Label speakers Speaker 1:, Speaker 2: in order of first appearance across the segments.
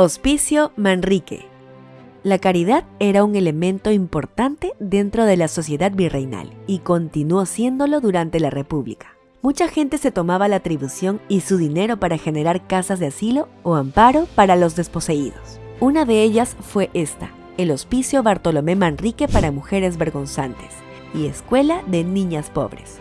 Speaker 1: Hospicio Manrique. La caridad era un elemento importante dentro de la sociedad virreinal y continuó siéndolo durante la República. Mucha gente se tomaba la atribución y su dinero para generar casas de asilo o amparo para los desposeídos. Una de ellas fue esta, el Hospicio Bartolomé Manrique para Mujeres Vergonzantes y Escuela de Niñas Pobres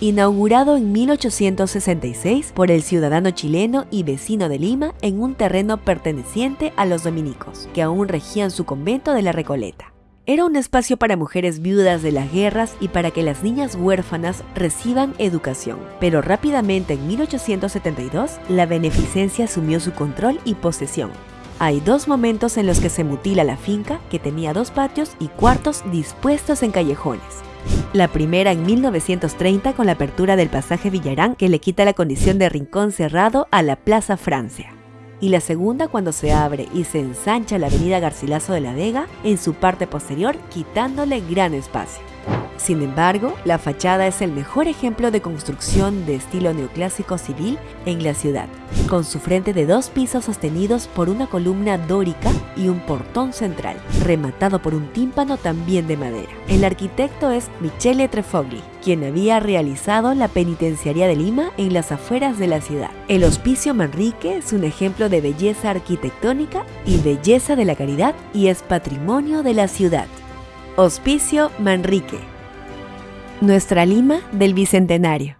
Speaker 1: inaugurado en 1866 por el ciudadano chileno y vecino de Lima en un terreno perteneciente a los dominicos, que aún regían su convento de la Recoleta. Era un espacio para mujeres viudas de las guerras y para que las niñas huérfanas reciban educación. Pero rápidamente en 1872, la beneficencia asumió su control y posesión. Hay dos momentos en los que se mutila la finca, que tenía dos patios y cuartos dispuestos en callejones. La primera en 1930 con la apertura del pasaje Villarán que le quita la condición de rincón cerrado a la Plaza Francia. Y la segunda cuando se abre y se ensancha la avenida Garcilaso de la Vega en su parte posterior quitándole gran espacio. Sin embargo, la fachada es el mejor ejemplo de construcción de estilo neoclásico civil en la ciudad, con su frente de dos pisos sostenidos por una columna dórica y un portón central, rematado por un tímpano también de madera. El arquitecto es Michele Trefogli, quien había realizado la penitenciaría de Lima en las afueras de la ciudad. El Hospicio Manrique es un ejemplo de belleza arquitectónica y belleza de la caridad y es patrimonio de la ciudad. Hospicio Manrique nuestra Lima del Bicentenario.